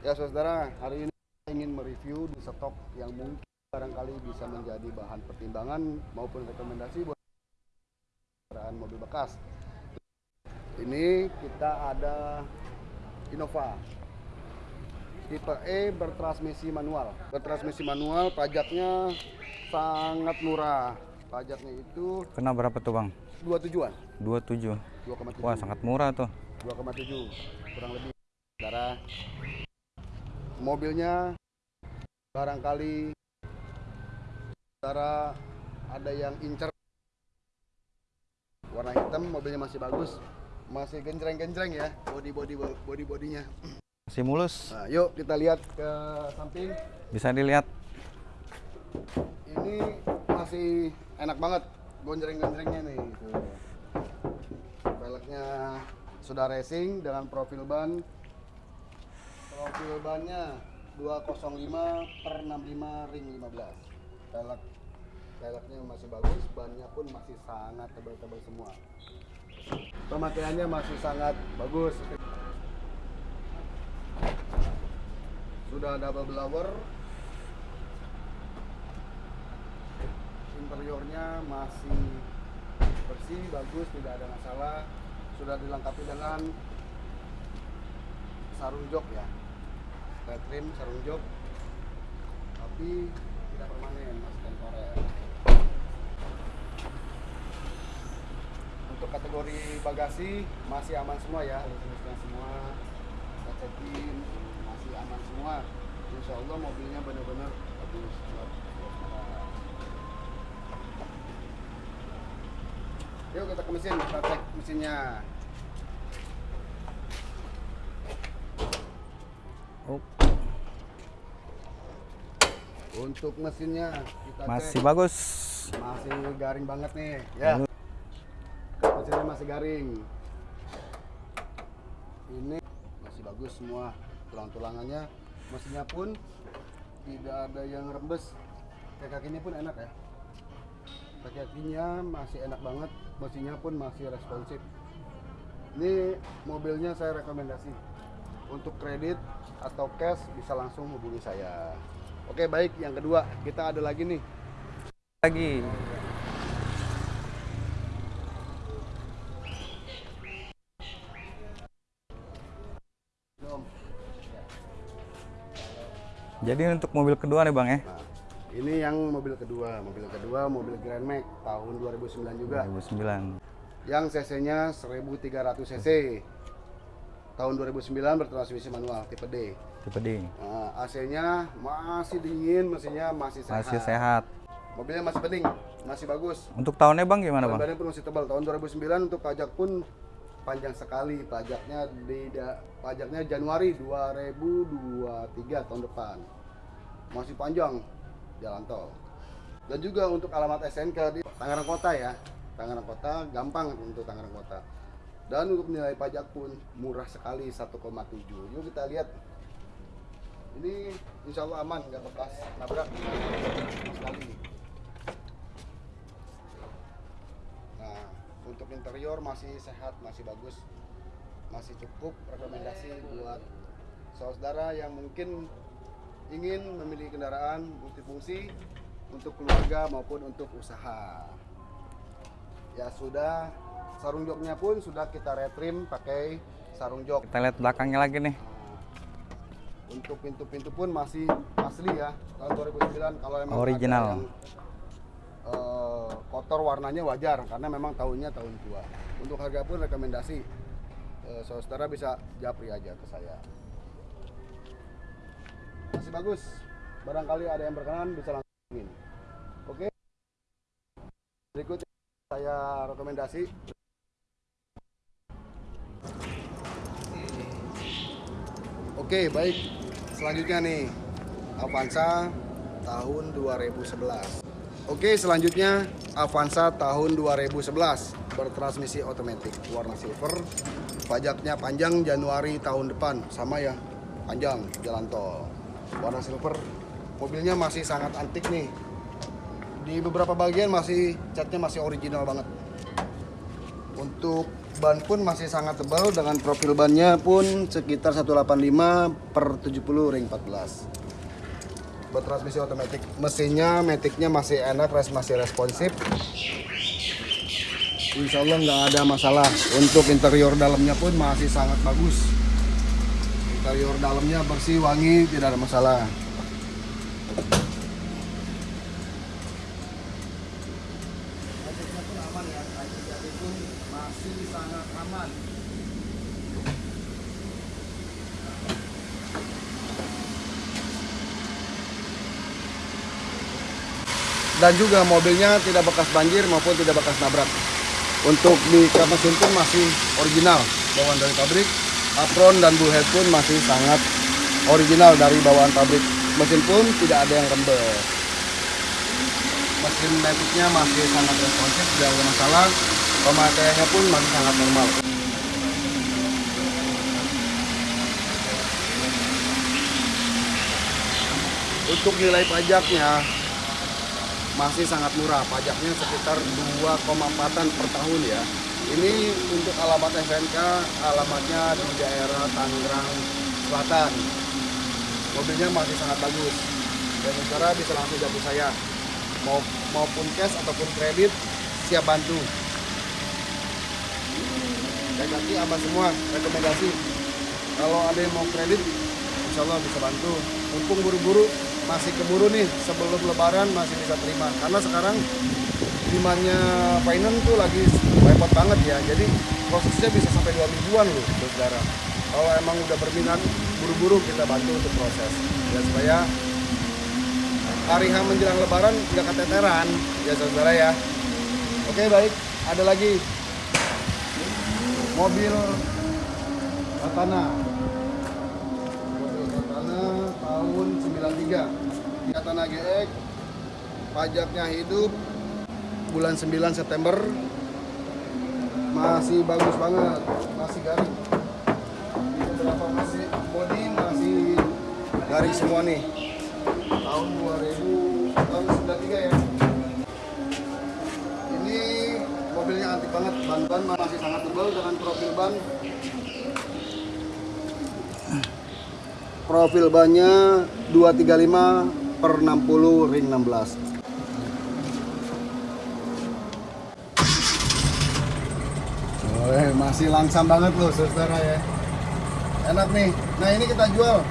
Ya saudara, hari ini saya ingin mereview di stok yang mungkin barangkali bisa menjadi bahan pertimbangan maupun rekomendasi buat kendaraan mobil bekas. Ini kita ada Innova tipe E bertransmisi manual. Bertransmisi manual pajaknya sangat murah. Pajaknya itu Kena berapa tuh bang? dua tujuan, 27 2,7. Wah sangat murah tuh 2,7 kurang lebih saudara mobilnya barangkali saudara ada yang incer. Warna hitam mobilnya masih bagus. Masih genjreng-genjreng ya body body body bodinya Masih mulus. Nah, yuk kita lihat ke samping. Bisa dilihat. Ini masih enak banget gonjreng-gonjrengnya nih. Tuh. sudah racing dengan profil ban profil bannya 205 per 65 ring 15 velg velgnya masih bagus bannya pun masih sangat tebal-tebal semua. Pemakaiannya masih sangat bagus. Sudah double blower interiornya masih bersih bagus tidak ada masalah. Sudah dilengkapi dengan sarung jok ya. Red trim sarung jok tapi tidak permanen masih temporer untuk kategori bagasi masih aman semua ya. Listriknya semua. Kacetin masih aman semua. Insya Allah mobilnya benar-benar bagus. Yuk kita ke mesin, kita cek mesinnya. Oh, Untuk mesinnya kita Masih cek. bagus Masih garing banget nih, ya. Mesinnya masih garing. Ini masih bagus semua tulang-tulangannya. Mesinnya pun tidak ada yang rembes. Kakinya pun enak ya. Kaki kakinya masih enak banget. Mesinnya pun masih responsif. Ini mobilnya saya rekomendasi. Untuk kredit atau cash bisa langsung hubungi saya. Oke baik, yang kedua kita ada lagi nih Lagi. Jadi untuk mobil kedua nih bang ya Nah, ini yang mobil kedua, mobil kedua mobil Grand Max tahun 2009 juga. 2009 Yang cc-nya 1300 cc. Tahun 2009 bertransmisi manual tipe D. Tipe D Nah, AC-nya masih dingin, mesinnya masih sehat. Masih sehat Mobilnya masih bening, masih bagus. Untuk tahunnya bang gimana bang? Badannya pun masih tebal. Tahun 2009 untuk pajak pun panjang sekali. Pajaknya di pajaknya Januari 2023 tahun depan. Masih panjang jalan tol. Dan juga untuk alamat SNK di Tangerang Kota ya. Tangerang Kota gampang untuk Tangerang Kota. Dan untuk nilai pajak pun murah sekali 1,7. Yuk kita lihat. Ini insya Allah aman, nggak bekas nabrak sekali. Nah, untuk interior masih sehat, masih bagus, masih cukup rekomendasi buat saudara yang mungkin ingin memiliki kendaraan multifungsi untuk keluarga maupun untuk usaha. Ya sudah, sarung joknya pun sudah kita retrim pakai sarung jok. Kita lihat belakangnya lagi nih. Untuk pintu-pintu pun masih asli ya tahun 2009 kalau emang Original. yang, eh, kotor warnanya wajar karena memang tahunnya tahun tua. Untuk harga pun rekomendasi eh, saudara bisa japri aja ke saya. Masih bagus. Barangkali ada yang berkenan bisa langsung oke. Berikut saya rekomendasi Oke, baik. Selanjutnya nih, Avanza tahun 2011. Oke, selanjutnya Avanza tahun 2011 bertransmisi otomatis warna silver. Pajaknya panjang Januari tahun depan, sama ya, panjang jalan tol. Warna silver. Mobilnya masih sangat antik nih. Di beberapa bagian masih catnya masih original banget. Untuk ban pun masih sangat tebal dengan profil bannya pun sekitar 185 per 70 ring 14 buat transmisi otomatis mesinnya metiknya masih enak res masih responsif. Insya Allah nggak ada masalah. Untuk interior dalamnya pun masih sangat bagus. Interior dalamnya bersih wangi tidak ada masalah metiknya pun aman ya kayu jati pun masih sangat aman. Dan juga mobilnya tidak bekas banjir maupun tidak bekas nabrak. Untuk di mesin pun masih original. Bawaan dari pabrik apron dan bullhead pun masih sangat original dari bawaan pabrik. Mesin pun tidak ada yang rembes. Mesin metiknya masih sangat responsif tidak ada masalah pemakaiannya pun masih sangat normal. Untuk nilai pajaknya masih sangat murah. Pajaknya sekitar 2,4an per tahun ya. Ini untuk alamat SNK alamatnya di daerah Tangerang Selatan. Mobilnya masih sangat bagus. Dan saudara bisa langsung jatuh saya. Mau maupun cash ataupun kredit siap bantu saya kasih aman semua rekomendasi. Kalau ada yang mau kredit insya Allah bisa bantu. Mumpung buru-buru masih keburu nih sebelum lebaran masih bisa terima. Karena sekarang demandnya finance tuh lagi repot banget ya. Jadi prosesnya bisa sampai dua mingguan loh saudara kalau emang udah berminat buru-buru kita bantu untuk proses. Ya supaya hari H menjelang lebaran nggak keteteran ya saudara ya. Oke baik. Ada lagi mobil Katana mobil Katana tahun 93 Katana GX pajaknya hidup bulan 9 September. Masih bagus banget masih garing. Beberapa masih? Body masih garing semua nih. Tahun 2000 tahun 93 ya mobilnya antik banget. Ban-ban masih sangat tebal dengan profil ban. Profil bannya 235 per 60 ring 16 Wih, masih langsam banget loh saudara ya. Enak nih. Nah ini kita jual.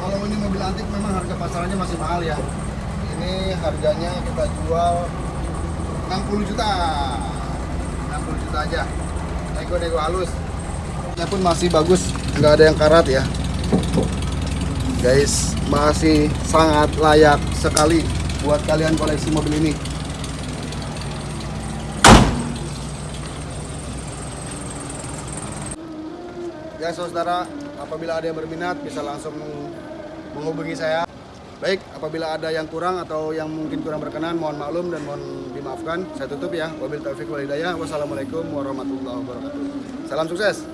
Kalau ini mobil antik memang harga pasarannya masih mahal ya. Ini harganya kita jual 60 juta. 60 juta aja. Nego-nego halus. Ini pun masih bagus. Nggak ada yang karat ya. Guys masih sangat layak sekali buat kalian koleksi mobil ini. Ya saudara apabila ada yang berminat bisa langsung menghubungi saya baik apabila ada yang kurang atau yang mungkin kurang berkenan mohon maklum dan mohon dimaafkan. Saya tutup ya. Wabil taufiq walhidayah wassalamualaikum warahmatullahi wabarakatuh. Salam sukses